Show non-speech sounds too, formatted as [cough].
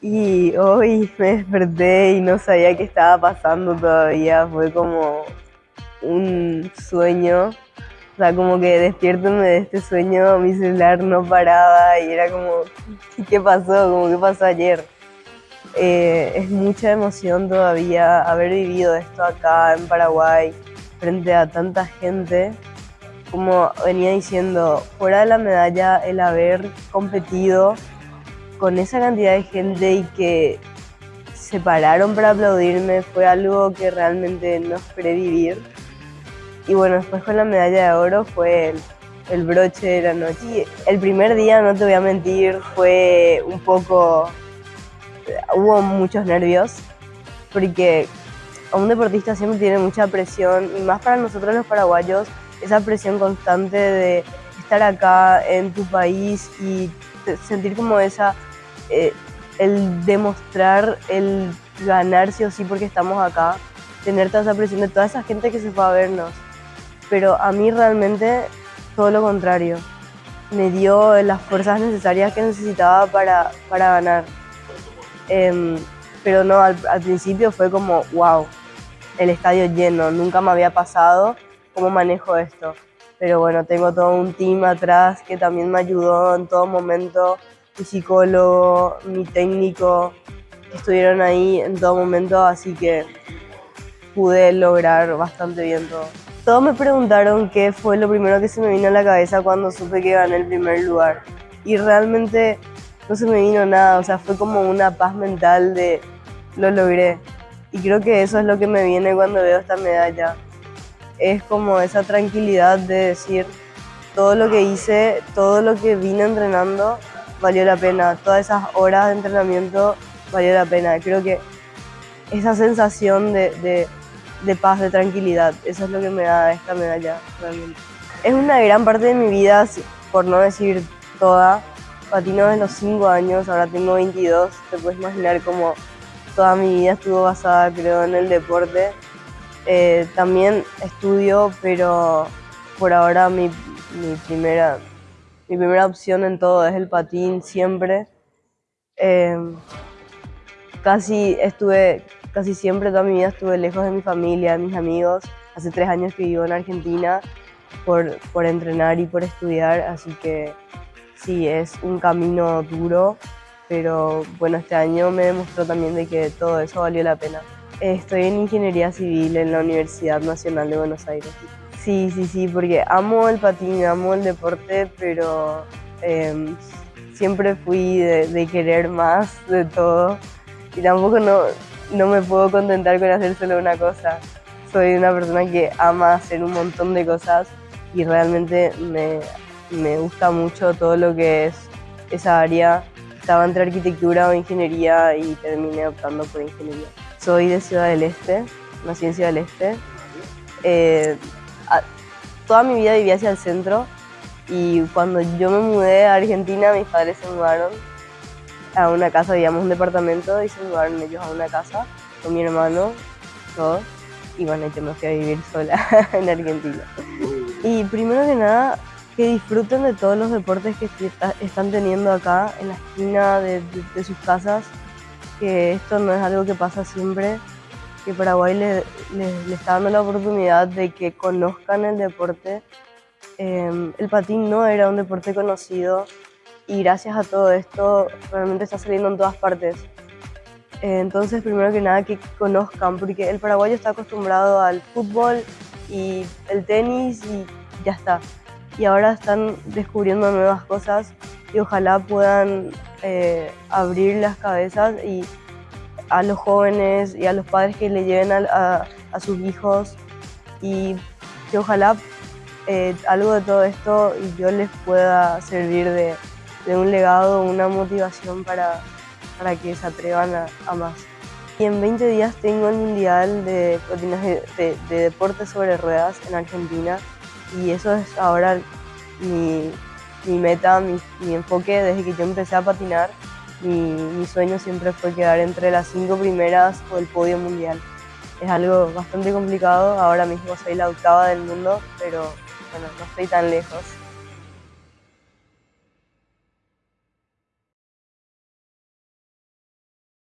Y hoy me desperté y no sabía qué estaba pasando todavía. Fue como un sueño. O sea, como que despiértome de este sueño, mi celular no paraba y era como, ¿qué pasó? Como, ¿qué pasó ayer? Eh, es mucha emoción todavía haber vivido esto acá en Paraguay frente a tanta gente. Como venía diciendo, fuera de la medalla, el haber competido con esa cantidad de gente y que se pararon para aplaudirme fue algo que realmente no esperé vivir. Y bueno, después con la medalla de oro fue el, broche de la noche. Y el primer día, no te voy a mentir, fue un poco... Hubo muchos nervios, porque a un deportista siempre tiene mucha presión, y más para nosotros los paraguayos, esa presión constante de estar acá en tu país y sentir como esa eh, el demostrar, el ganar sí o sí porque estamos acá, tener toda esa presión de toda esa gente que se fue a vernos. Pero a mí realmente todo lo contrario. Me dio las fuerzas necesarias que necesitaba para, para ganar. Em, pero no, al, al, principio fue como, wow, el estadio lleno, nunca me había pasado, ¿cómo manejo esto? Pero bueno, tengo todo un team atrás que también me ayudó en todo momento mi psicólogo, mi técnico, estuvieron ahí en todo momento, así que pude lograr bastante bien todo. Todos me preguntaron qué fue lo primero que se me vino a la cabeza cuando supe que gané el primer lugar. Y realmente no se me vino nada, o sea, fue como una paz mental de lo logré. Y creo que eso es lo que me viene cuando veo esta medalla. Es como esa tranquilidad de decir todo lo que hice, todo lo que vine entrenando valió la pena. Todas esas horas de entrenamiento valió la pena. Creo que esa sensación de, paz, de tranquilidad, eso es lo que me da esta medalla realmente. Es una gran parte de mi vida, por no decir toda. Patino desde los 5 años, ahora tengo 22. Te puedes imaginar cómo toda mi vida estuvo basada, creo, en el deporte. Eh, también estudio, pero por ahora mi, mi primera, mi primera opción en todo es el patín siempre. Em, casi estuve, casi siempre toda mi vida estuve lejos de mi familia, de mis amigos. Hace tres años que vivo en Argentina por, por entrenar y por estudiar, así que sí, es un camino duro, pero bueno, este año me demostró también de que todo eso valió la pena. Estoy en Ingeniería Civil en la Universidad Nacional de Buenos Aires. Sí, sí, sí, porque amo el patín, amo el deporte, pero em, siempre fui de, querer más de todo y tampoco no, no me puedo contentar con hacer solo una cosa. Soy una persona que ama hacer un montón de cosas y realmente me, me gusta mucho todo lo que es esa área. Estaba entre arquitectura o ingeniería y terminé optando por ingeniería. Soy de Ciudad del Este, nací en Ciudad del Este. Eh, toda mi vida vivía hacia el centro y cuando yo me mudé a Argentina, mis padres se mudaron a una casa, digamos un departamento, y se mudaron ellos a una casa con mi hermano, todos, y bueno, yo me fui a vivir sola [laughs] en Argentina. Y primero que nada, que disfruten de todos los deportes que están teniendo acá en la esquina de sus casas, que esto no es algo que pasa siempre, que Paraguay le, le, está dando la oportunidad de que conozcan el deporte. Em, el patín no era un deporte conocido y gracias a todo esto realmente está saliendo en todas partes. entonces, primero que nada, que conozcan, porque el paraguayo está acostumbrado al fútbol y el tenis y ya está. Y ahora están descubriendo nuevas cosas y ojalá puedan eh, abrir las cabezas y a los jóvenes y a los padres que le lleven a, sus hijos y que ojalá eh, algo de todo esto yo les pueda servir de, un legado, una motivación para, para que se atrevan a, más. Y en 20 días tengo el Mundial de de, Deportes sobre Ruedas en Argentina y eso es ahora mi, meta, mi, mi enfoque desde que yo empecé a patinar mi, sueño siempre fue quedar entre las cinco primeras o el podio mundial. Es algo bastante complicado, ahora mismo soy la octava del mundo, pero bueno, no estoy tan lejos.